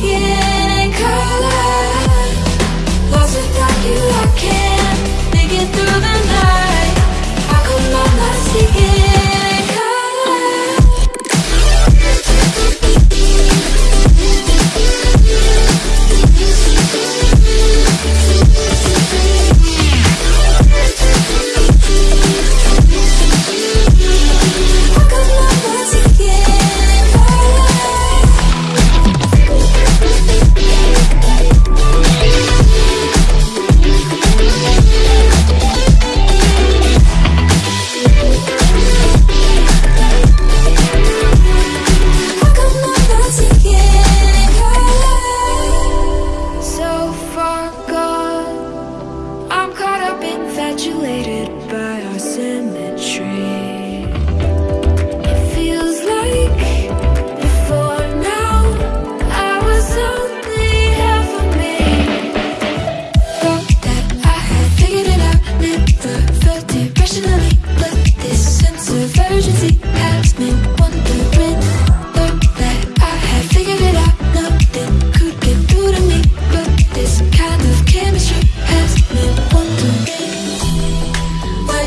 yeah.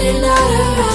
you're not around